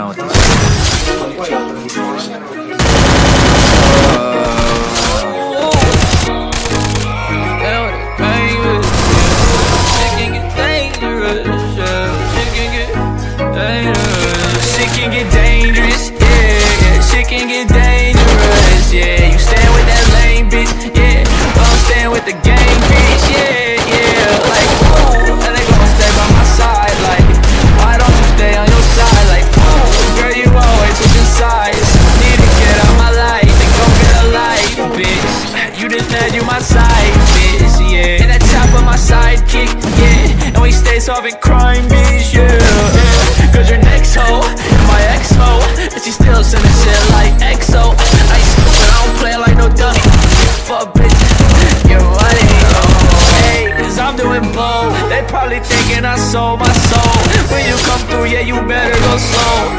around with this. She can get dangerous, yeah. She can get dangerous, yeah. You with that bitch, the bitch, yeah, yeah. solving crime beats, yeah Cause your next hoe, my ex hoe And she still sending shit like EXO Ice, but I don't play like no dummy. Fuck bitch, you're running oh. Hey, cause I'm doing blow They probably thinking I sold my soul. When you come through, yeah, you better go slow.